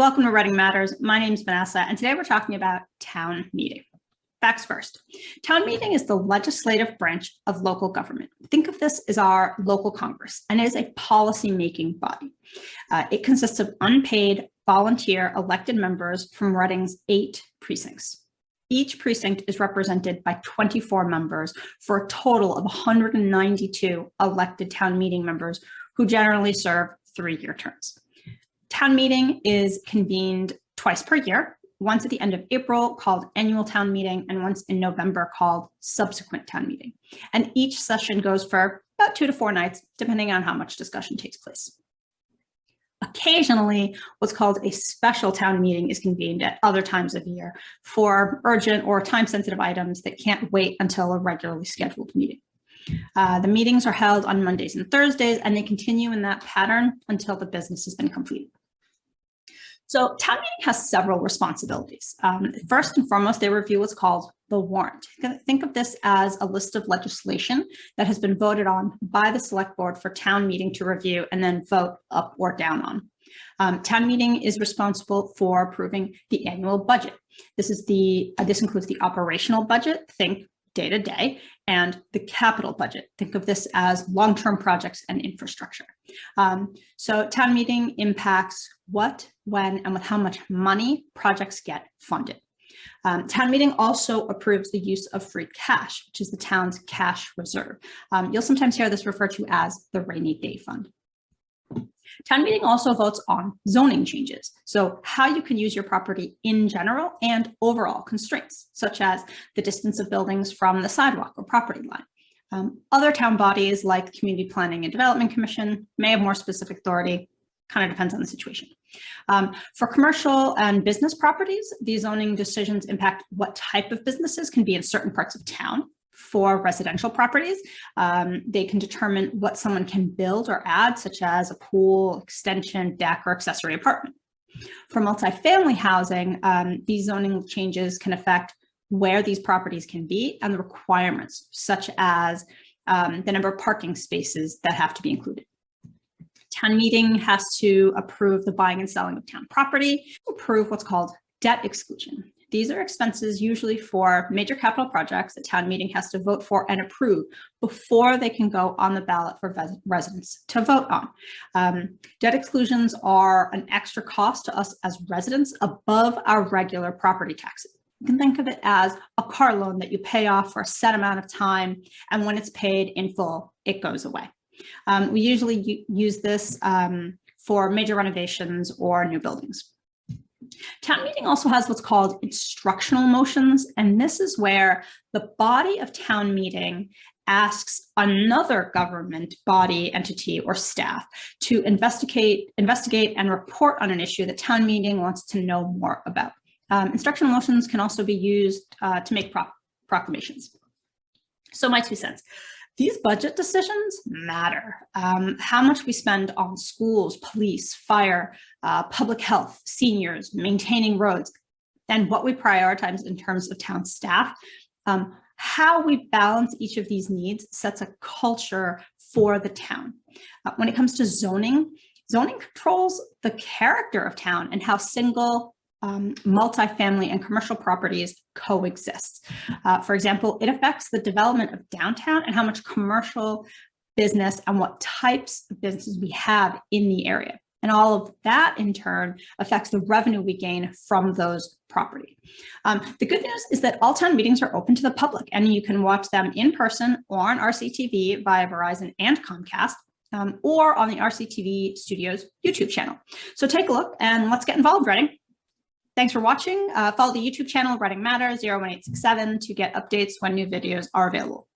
Welcome to Reading Matters. My name is Vanessa, and today we're talking about town meeting. Facts first. Town meeting is the legislative branch of local government. Think of this as our local Congress, and it is a policy-making body. Uh, it consists of unpaid, volunteer elected members from Reading's eight precincts. Each precinct is represented by 24 members for a total of 192 elected town meeting members who generally serve three-year terms. Town meeting is convened twice per year, once at the end of April called annual town meeting and once in November called subsequent town meeting. And each session goes for about two to four nights, depending on how much discussion takes place. Occasionally, what's called a special town meeting is convened at other times of year for urgent or time-sensitive items that can't wait until a regularly scheduled meeting. Uh, the meetings are held on Mondays and Thursdays, and they continue in that pattern until the business has been completed. So town meeting has several responsibilities. Um, first and foremost, they review what's called the warrant. Think of this as a list of legislation that has been voted on by the select board for town meeting to review and then vote up or down on. Um, town meeting is responsible for approving the annual budget. This is the uh, this includes the operational budget, think day to day, and the capital budget. Think of this as long-term projects and infrastructure. Um, so town meeting impacts what, when, and with how much money projects get funded. Um, town meeting also approves the use of free cash, which is the town's cash reserve. Um, you'll sometimes hear this referred to as the rainy day fund. Town meeting also votes on zoning changes, so how you can use your property in general and overall constraints, such as the distance of buildings from the sidewalk or property line. Um, other town bodies like the Community Planning and Development Commission may have more specific authority, kind of depends on the situation. Um, for commercial and business properties, these zoning decisions impact what type of businesses can be in certain parts of town for residential properties. Um, they can determine what someone can build or add, such as a pool, extension, deck, or accessory apartment. For multifamily housing, um, these zoning changes can affect where these properties can be and the requirements, such as um, the number of parking spaces that have to be included. Town meeting has to approve the buying and selling of town property, approve what's called debt exclusion. These are expenses usually for major capital projects that town meeting has to vote for and approve before they can go on the ballot for residents to vote on. Um, debt exclusions are an extra cost to us as residents above our regular property taxes. You can think of it as a car loan that you pay off for a set amount of time, and when it's paid in full, it goes away. Um, we usually use this um, for major renovations or new buildings. Town meeting also has what's called instructional motions, and this is where the body of town meeting asks another government body, entity, or staff to investigate, investigate and report on an issue that town meeting wants to know more about. Um, instructional motions can also be used uh, to make pro proclamations. So my two cents these budget decisions matter. Um, how much we spend on schools, police, fire, uh, public health, seniors, maintaining roads, and what we prioritize in terms of town staff. Um, how we balance each of these needs sets a culture for the town. Uh, when it comes to zoning, zoning controls the character of town and how single um, multifamily and commercial properties coexist. Uh, for example, it affects the development of downtown and how much commercial business and what types of businesses we have in the area. And all of that in turn affects the revenue we gain from those property. Um, the good news is that all town meetings are open to the public and you can watch them in person or on RCTV via Verizon and Comcast um, or on the RCTV Studios YouTube channel. So take a look and let's get involved, Reading. Thanks for watching. Uh, follow the YouTube channel Reading Matter 01867 to get updates when new videos are available.